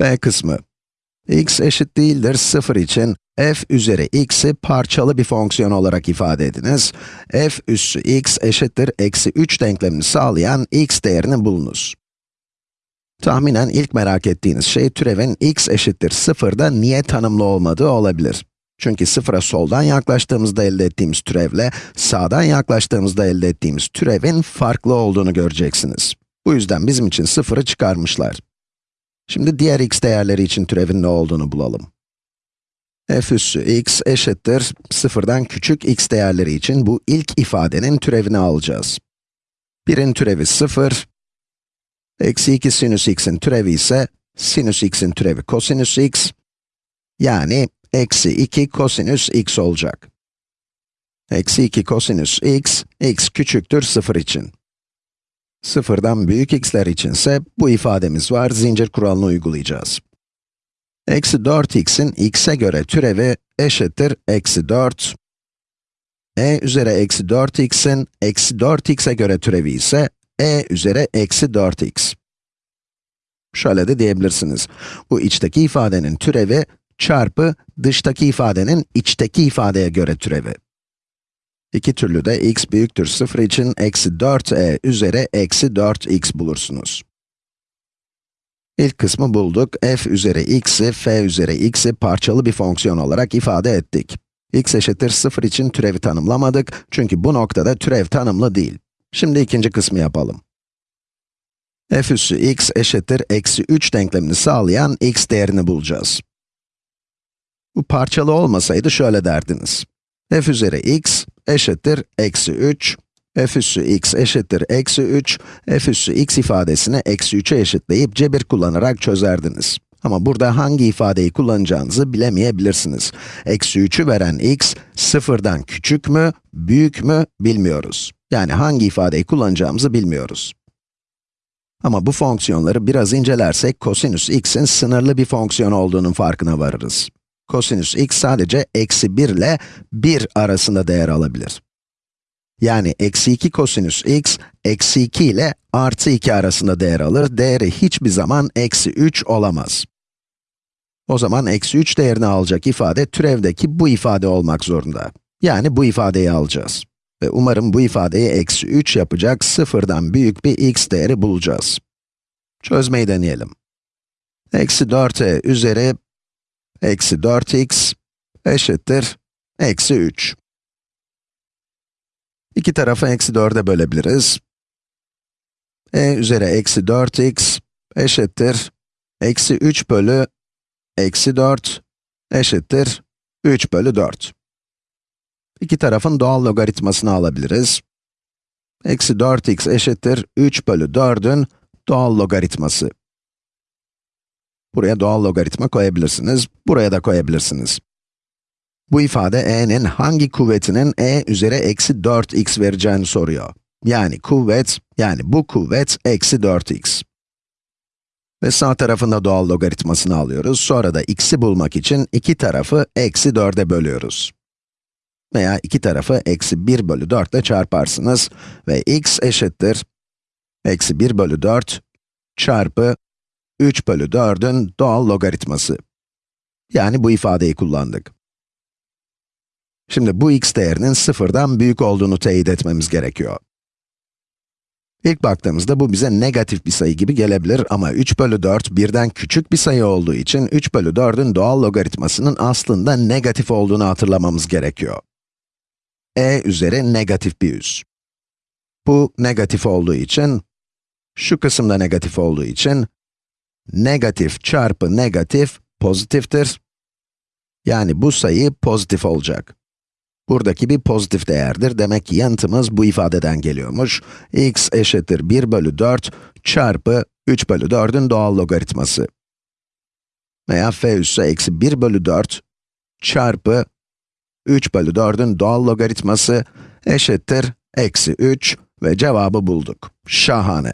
B kısmı. x eşit değildir 0 için f üzeri x'i parçalı bir fonksiyon olarak ifade ediniz. f üssü x eşittir eksi 3 denklemini sağlayan x değerini bulunuz. Tahminen ilk merak ettiğiniz şey türevin x eşittir 0'da niye tanımlı olmadığı olabilir. Çünkü sıfıra soldan yaklaştığımızda elde ettiğimiz türevle sağdan yaklaştığımızda elde ettiğimiz türevin farklı olduğunu göreceksiniz. Bu yüzden bizim için sıfırı çıkarmışlar. Şimdi diğer x değerleri için türevin ne olduğunu bulalım. f üssü x eşittir, sıfırdan küçük x değerleri için bu ilk ifadenin türevini alacağız. 1'in türevi 0, eksi 2 sinüs x'in türevi ise sinüs x'in türevi kosinüs x, yani eksi 2 kosinüs x olacak. Eksi 2 kosinüs x, x küçüktür 0 için. Sıfırdan büyük x'ler içinse bu ifademiz var, zincir kuralını uygulayacağız. Eksi 4x'in x'e göre türevi eşittir eksi 4. e üzeri eksi 4x'in eksi 4x'e göre türevi ise e üzeri eksi 4x. Şöyle de diyebilirsiniz. Bu içteki ifadenin türevi çarpı dıştaki ifadenin içteki ifadeye göre türevi. İki türlü de x büyüktür 0 için eksi 4e üzeri eksi 4x bulursunuz. İlk kısmı bulduk. f üzeri x'i, f üzeri x'i parçalı bir fonksiyon olarak ifade ettik. x eşittir 0 için türevi tanımlamadık. Çünkü bu noktada türev tanımlı değil. Şimdi ikinci kısmı yapalım. f üssü x eşittir eksi 3 denklemini sağlayan x değerini bulacağız. Bu parçalı olmasaydı şöyle derdiniz. F üzeri x eşittir eksi 3, f üssü x eşittir eksi 3, f üssü x ifadesini eksi 3'e eşitleyip cebir kullanarak çözerdiniz. Ama burada hangi ifadeyi kullanacağınızı bilemeyebilirsiniz. Eksi 3'ü veren x, sıfırdan küçük mü, büyük mü bilmiyoruz. Yani hangi ifadeyi kullanacağımızı bilmiyoruz. Ama bu fonksiyonları biraz incelersek, kosinüs x'in sınırlı bir fonksiyon olduğunun farkına varırız kosinüs x sadece eksi 1 ile 1 arasında değer alabilir. Yani eksi 2 kosinüs x, eksi 2 ile artı 2 arasında değer alır. Değeri hiçbir zaman eksi 3 olamaz. O zaman eksi 3 değerini alacak ifade türevdeki bu ifade olmak zorunda. Yani bu ifadeyi alacağız. Ve umarım bu ifadeyi eksi 3 yapacak sıfırdan büyük bir x değeri bulacağız. Çözmeyi deneyelim. Eksi 4e üzeri eksi 4x eşittir eksi 3. İki tarafı eksi 4'e bölebiliriz. e üzeri eksi 4x eşittir eksi 3 bölü eksi 4 eşittir 3 bölü 4. İki tarafın doğal logaritmasını alabiliriz. Eksi 4x eşittir 3 bölü 4'ün doğal logaritması. Buraya doğal logaritma koyabilirsiniz, buraya da koyabilirsiniz. Bu ifade e'nin hangi kuvvetinin e üzeri eksi 4x vereceğini soruyor. Yani kuvvet, yani bu kuvvet eksi 4x. Ve sağ tarafında doğal logaritmasını alıyoruz. Sonra da x'i bulmak için iki tarafı eksi 4'e bölüyoruz. Veya iki tarafı eksi 1 bölü 4 ile çarparsınız ve x eşittir eksi 1 bölü 4 çarpı 3 bölü 4'ün doğal logaritması. Yani bu ifadeyi kullandık. Şimdi bu x değerinin sıfırdan büyük olduğunu teyit etmemiz gerekiyor. İlk baktığımızda bu bize negatif bir sayı gibi gelebilir ama 3 bölü 4 birden küçük bir sayı olduğu için 3 bölü 4'ün doğal logaritmasının aslında negatif olduğunu hatırlamamız gerekiyor. e üzeri negatif bir üs. Bu negatif olduğu için, şu kısımda negatif olduğu için, negatif çarpı negatif pozitiftir. Yani bu sayı pozitif olacak. Buradaki bir pozitif değerdir. Demek ki yanıtımız bu ifadeden geliyormuş. x eşittir 1 bölü 4 çarpı 3 bölü 4'ün doğal logaritması. Veya f üssü eksi 1 bölü 4 çarpı 3 bölü 4'ün doğal logaritması eşittir eksi 3 ve cevabı bulduk. Şahane.